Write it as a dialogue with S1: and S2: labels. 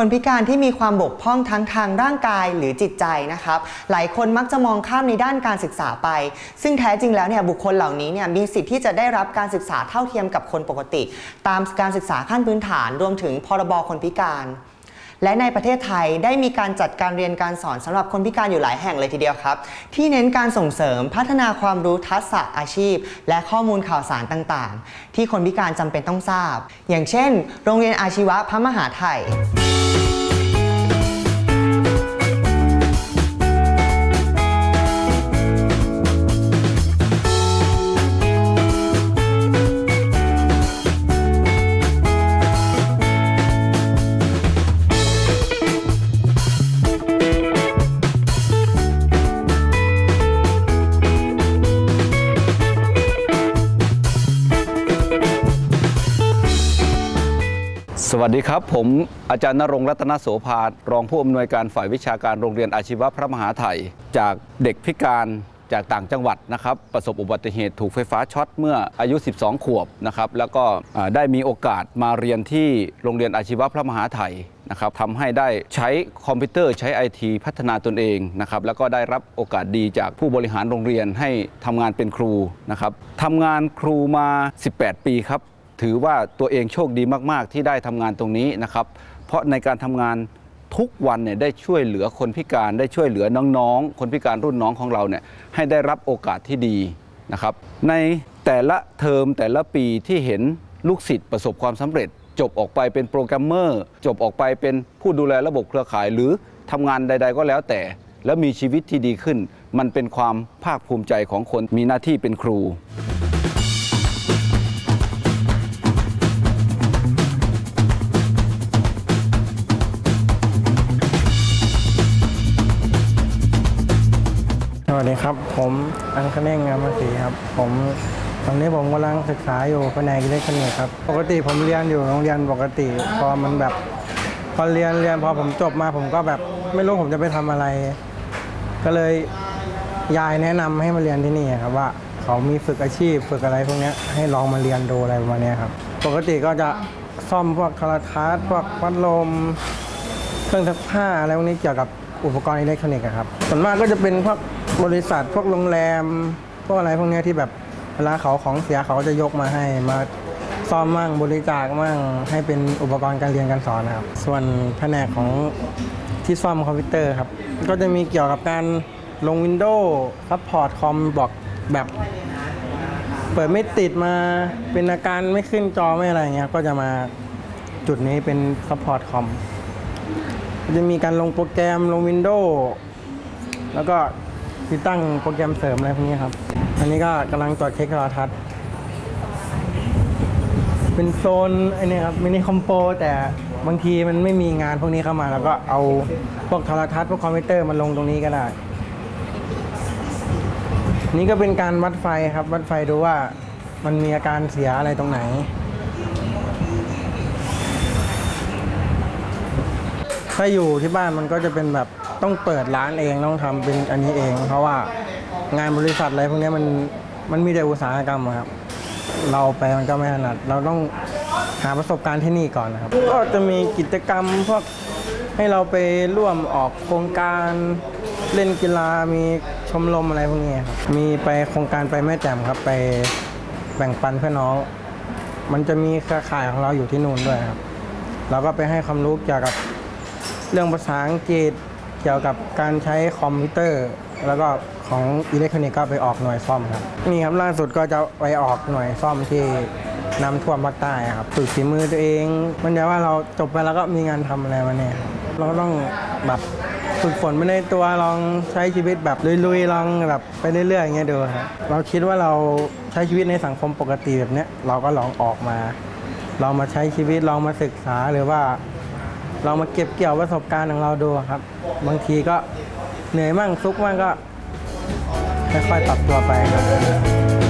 S1: คนพิการที่มีความบกพร่องทั้งทางร่างกายหรือจิตใจนะครับ หลายคนมักจะมองข้ามในด้านการศึกษาไป ซึ่งแท้จริงแล้วเนี่ยบุคคลเหล่านี้เนี่ยมีสิทธิ์ที่จะได้รับการศึกษาเท่าเทียมกับคนปกติ ตามการศึกษาขั้นพื้นฐานรวมถึงพรบคนพิการ และในประเทศไทยได้มีการจัดการเรียนการสอนสำหรับคนพิการอยู่หลายแห่งเลยทีเดียวครับ ที่เน้นการส่งเสริมพัฒนาความรู้ทักษะอาชีพ และข้อมูลข่าวสารต่างๆ ที่คนพิการจำเป็นต้องทราบ อย่างเช่น โรงเรียนอาชีวะพระมหาไทย
S2: สวัสดีครับ ผมอาจารย์นรงรัตนโสภารองผู้อำนวยการฝ่ายวิชาการโรงเรียนอาชีวะพระมหาไทย จากเด็กพิการจากต่างจังหวัดนะครับ ประสบอุบัติเหตุถูกไฟฟ้าช็อตเมื่ออายุ 12 ขวบนะครับ แล้วก็ได้มีโอกาสมาเรียนที่โรงเรียนอาชีวะพระมหาไทยนะครับทำให้ได้ใช้คอมพิวเตอร์ใช้ไอทีพัฒนาตนเองนะครับแล้วก็ได้รับโอกาสดีจากผู้บริหารโรงเรียนให้ทำงานเป็นครูนะครับทำงานครูมา 18 ปีครับ ถือว่าตัวเองโชคดีมาก ๆ ที่ได้ทำงานตรงนี้นะครับ เพราะในการทำงานทุกวันเนี่ยได้ช่วยเหลือคนพิการได้ช่วยเหลือน้องๆ คนพิการรุ่นน้องของเราเนี่ยให้ได้รับโอกาสที่ดีนะครับ ในแต่ละเทอมแต่ละปีที่เห็นลูกศิษย์ประสบความสำเร็จ จบออกไปเป็นโปรแกรมเมอร์ จบออกไปเป็นผู้ดูแลระบบเครือข่าย หรือทำงานใด ๆ ก็แล้วแต่ แล้วมีชีวิตที่ดีขึ้น มันเป็นความภาคภูมิใจของคนมีหน้าที่เป็นครู
S3: วัสดีครับ ผมอังคเน่งงามศรีครับ ผมตอนนี้ผมกำลังศึกษาอยู่แผนกอิเล็กทรอนิกส์ครับ ปกติผมเรียนอยู่โรงเรียนปกติ พอมันแบบพอเรียนเรียนพอผมจบมาผมก็แบบไม่รู้ผมจะไปทำอะไร ก็เลยยายแนะนำให้มาเรียนที่นี่ครับว่าเขามีฝึกอาชีพฝึกอะไรพวกนี้ให้ลองมาเรียนดูอะไรประมาณนี้ครับ ปกติก็จะซ่อมพวกโทรทัศน์พวกพัดลม เครื่องซักผ้าอะไรพวกนี้เกี่ยวกับ อุปกรณ์อิเล็กทรอนิกส์ครับส่วนมากก็จะเป็นพวกบริษัทพวกโรงแรม พวกอะไรพวกนี้ที่แบบเวลาเขาของเสียเขาจะยกมาให้มาซ่อมมั่งบริจาคมั่งให้เป็นอุปกรณ์การเรียนการสอนนะครับ ส่วนแผนกของที่ซ่อมคอมพิวเตอร์ครับ ก็จะมีเกี่ยวกับการลง Windows support คอมบอกแบบเปิดไม่ติดมาเป็นอาการไม่ขึ้นจอไม่อะไรเงี้ยก็จะมาจุดนี้เป็น support คอม จะมีการลงโปรแกรมลง Windows แล้วก็ติดตั้งโปรแกรมเสริมอะไรพวกนี้ครับ อันนี้ก็กำลังตรวจเช็คโทรทัศน์ เป็นโซนไอ้นี่ครับมินิคอมโปแต่บางทีมันไม่มีงานพวกนี้เข้ามาแล้วก็เอาพวกโทรทัศน์พวกคอมพิวเตอร์มาลงตรงนี้ก็ได้ นี่ก็เป็นการวัดไฟครับ วัดไฟดูว่ามันมีอาการเสียอะไรตรงไหน ถ้าอยู่ที่บ้านมันก็จะเป็นแบบต้องเปิดร้านเองต้องทำเป็นอันนี้เอง เพราะว่างานบริษัทอะไรพวกนี้มันมันมีแต่อุตสาหกรรมครับ เราไปมันก็ไม่ถนัด เราต้องหาประสบการณ์ที่นี่ก่อนนะครับ ก็จะมีกิจกรรมพวกให้เราไปร่วมออกโครงการเล่นกีฬามีชมรมอะไรพวกนี้ครับมีไปโครงการไปแม่แจ่มครับไปแบ่งปันเพื่อน้อง มันจะมีเครือข่ายของเราอยู่ที่นู่นด้วยครับ เราก็ไปให้ความรู้เกี่ยวกับ เรื่องภาษาอังกฤษเกี่ยวกับการใช้คอมพิวเตอร์ แล้วก็ของอิเล็กทรอนิกส์ก็ไปออกหน่วยซ่อมครับนี่ครับล่าสุดก็จะไปออกหน่วยซ่อมที่น้ำท่วมภาคใต้ครับฝึกฝีมือตัวเอง มันจะว่าเราจบไปแล้วก็มีงานทำอะไรมาเนี่ยเราก็ต้องแบบฝึกฝนไปในตัวลองใช้ชีวิตแบบลุยๆลองแบบไปเรื่อยๆอย่างเงี้ยดูครับเราคิดว่าเราใช้ชีวิตในสังคมปกติแบบเนี้ยเราก็ลองออกมาลองมาใช้ชีวิตลองมาศึกษาหรือว่า เรามาเก็บเกี่ยวประสบการณ์ของเราดูครับ บางทีก็เหนื่อยมั่งซุกมั่งก็ค่อยๆปรับตัวไปครับ